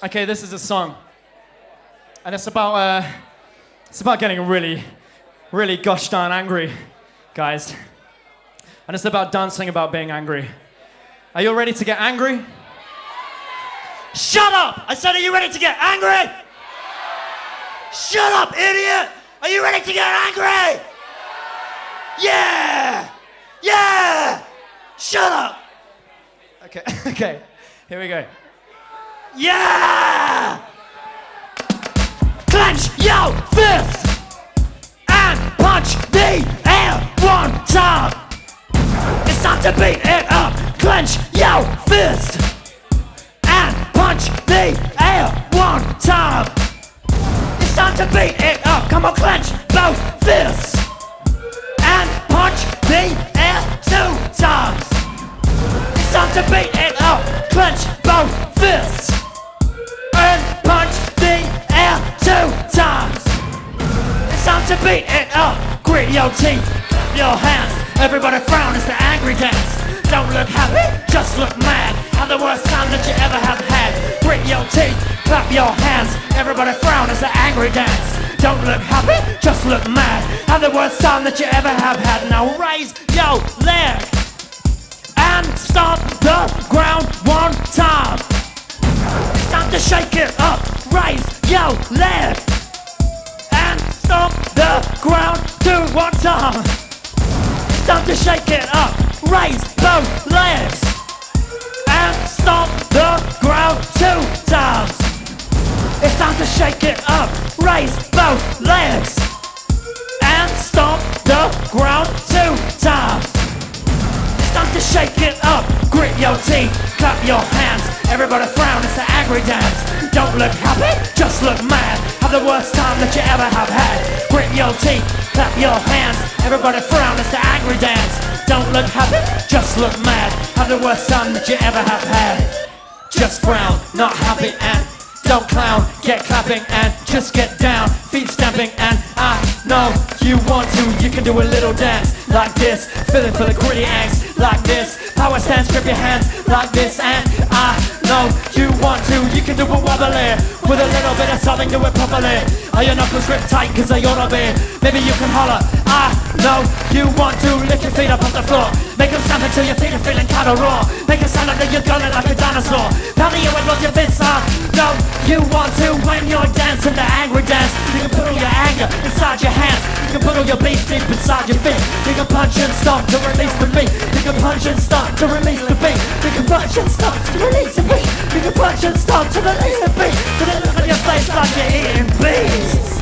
Okay, this is a song, and it's about uh, it's about getting really, really gosh darn angry, guys, and it's about dancing about being angry. Are you ready to get angry? Shut up! I said, are you ready to get angry? Shut up, idiot! Are you ready to get angry? Yeah! Yeah! Shut up! Okay, okay, here we go. Yeah! Clench your fist and punch the air one time. It's time to beat it up. Clench your fist and punch the air one time. It's time to beat it up. Come on, clench both fists and punch the your teeth, your hands. Everybody frown as the angry dance. Don't look happy, just look mad. Have the worst time that you ever have had. Grit your teeth, clap your hands. Everybody frown as the angry dance. Don't look happy, just look mad. Have the worst time that you ever have had. Now raise your leg and stomp the ground one time. It's time to shake it up. Raise your leg one time. It's time to shake it up. Raise both legs and stomp the ground two times. It's time to shake it up. Raise both legs and stomp the ground two times. It's time to shake it up. Grit your teeth, clap your hands. Everybody frown, it's the angry dance. Don't look happy, just look mad. The worst time that you ever have had. Grit your teeth, clap your hands. Everybody frown, it's the angry dance. Don't look happy, just look mad. Have the worst time that you ever have had. Just frown, not happy and don't clown. Get clapping and just get down. Feet stamping and I know you want to. You can do a little dance like this. Feeling for the gritty angst like this. Power stance, grip your hands like this. And I know you want to. You can do a wobbly with a little bit of something. Do it properly. Are your knuckles grip tight? Cause they ought to be. Maybe you can holler. I know you want to. Lift your feet up off the floor. Make them stamp until your feet are feeling kinda raw. Make a sound like you're gunning like a dinosaur. Pound the air with both your fists are. No, you want to when you're dancing the angry dance. You can put all your anger inside your hands. You can put all your beef deep inside your feet. You can punch and stomp to release the beat. You can punch and stomp to release the beat. You can punch and stomp to release the beat. Make a punch and stop to the A and To the look on your face like you're eating bees